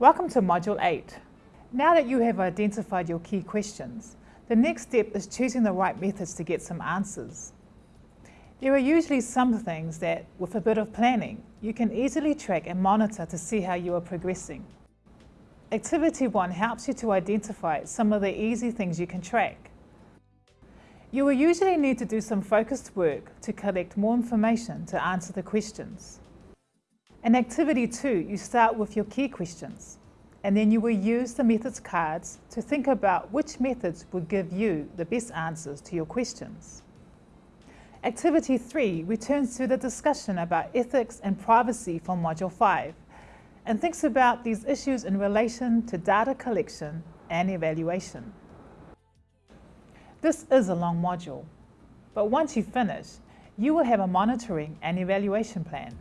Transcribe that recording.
Welcome to Module 8. Now that you have identified your key questions, the next step is choosing the right methods to get some answers. There are usually some things that, with a bit of planning, you can easily track and monitor to see how you are progressing. Activity 1 helps you to identify some of the easy things you can track. You will usually need to do some focused work to collect more information to answer the questions. In Activity 2, you start with your key questions, and then you will use the methods cards to think about which methods will give you the best answers to your questions. Activity 3 returns to the discussion about ethics and privacy from Module 5 and thinks about these issues in relation to data collection and evaluation. This is a long module, but once you finish, you will have a monitoring and evaluation plan.